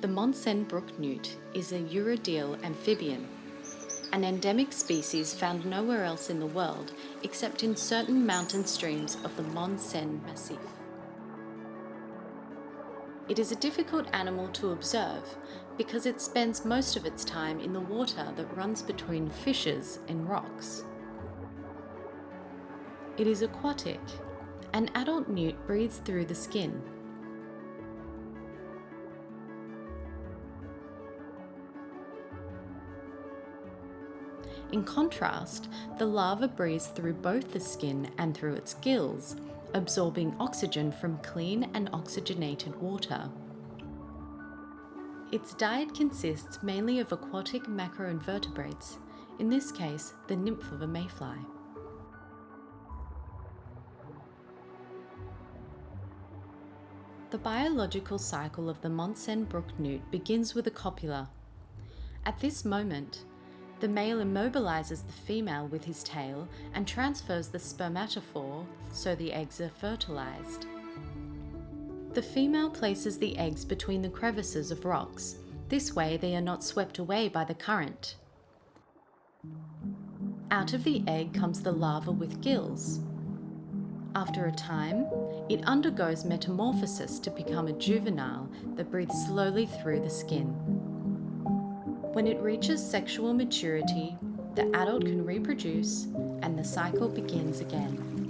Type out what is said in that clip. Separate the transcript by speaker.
Speaker 1: The Montseny brook newt is a urodele amphibian, an endemic species found nowhere else in the world except in certain mountain streams of the Montseny Massif. It is a difficult animal to observe because it spends most of its time in the water that runs between fissures and rocks. It is aquatic. An adult newt breathes through the skin In contrast, the larva breathes through both the skin and through its gills, absorbing oxygen from clean and oxygenated water. Its diet consists mainly of aquatic macroinvertebrates, in this case the nymph of a mayfly. The biological cycle of the Montseny brook newt begins with a copula. At this moment, the male immobilizes the female with his tail and transfers the spermatophore so the eggs are fertilized. The female places the eggs between the crevices of rocks. This way they are not swept away by the current. Out of the egg comes the larva with gills. After a time, it undergoes metamorphosis to become a juvenile that breathes slowly through the skin. When it reaches sexual maturity, the adult can reproduce and the cycle begins again.